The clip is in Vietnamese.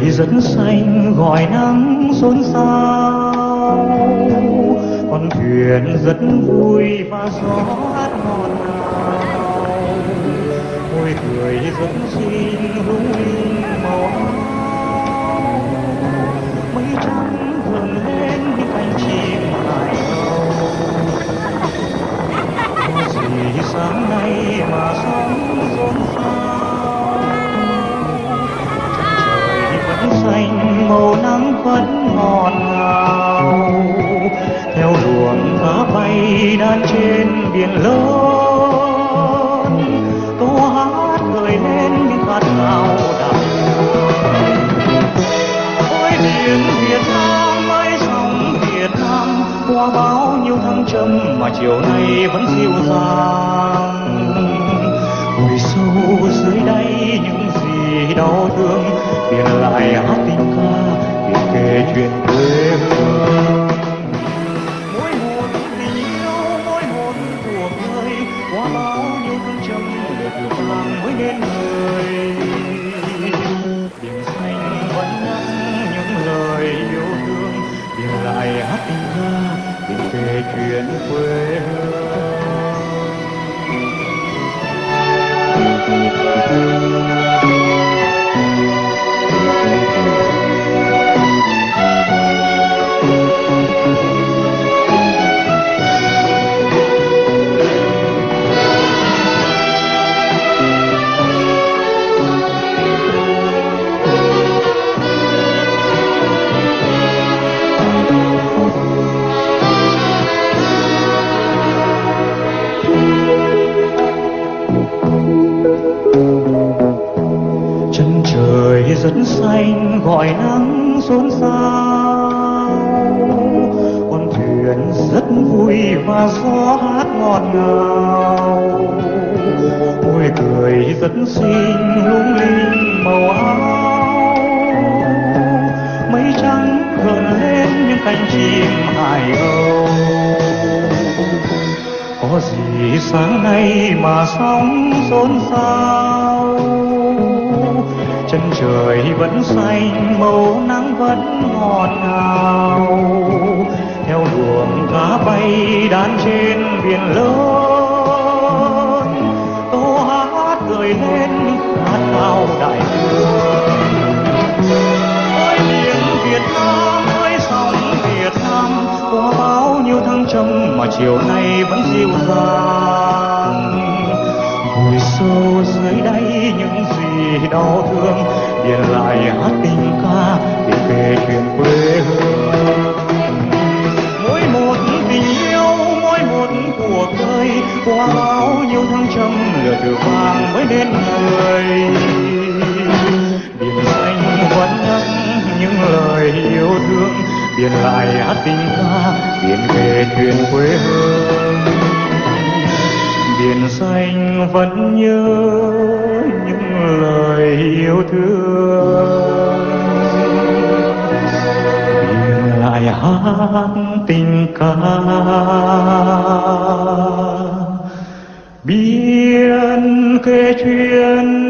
trời rất xanh gọi nắng xôn xao. Con thuyền rất vui và gió hát hò trên biển lớn. Câu hát gợi lên những khát khao đạp ôi biển Việt Nam ơi, sóng Việt Nam, qua bao nhiêu thăng trầm mà chiều nay vẫn dịu dàng. Ngồi sâu dưới đây những gì đau thương, biển lại hát tình ca, biển kể chuyện quê bài hát ra để kể chuyện quê hương. Rất xanh gọi nắng xôn xao con thuyền rất vui và gió hát ngọt ngào. Môi cười rất xinh, lung linh màu áo. Mây trắng gợn lên những cánh chim hải âu. Có gì sáng nay mà sóng xôn xao? Chân trời vẫn xanh, màu nắng vẫn ngọt ngào. Theo luồng cá bay đan trên biển lớn câu hát cười lên hát vào đại dương ôi biển Việt Nam ơi sóng Việt Nam qua bao nhiêu thăng trầm mà chiều nay vẫn dịu dàng vùi sâu dưới đáy những gì đau thương biển lại hát tình ca để về chuyện quê hương. Mỗi một tình yêu, mỗi một cuộc đời, qua bao nhiêu thăng trầm lửa từ vàng mới đến người. Biển xanh vẫn nhắc những lời yêu thương, biển lại hát tình ca biển về chuyện quê hương biển xanh vẫn nhớ những lời yêu thương. Biển lại hát tình ca biến kể chuyện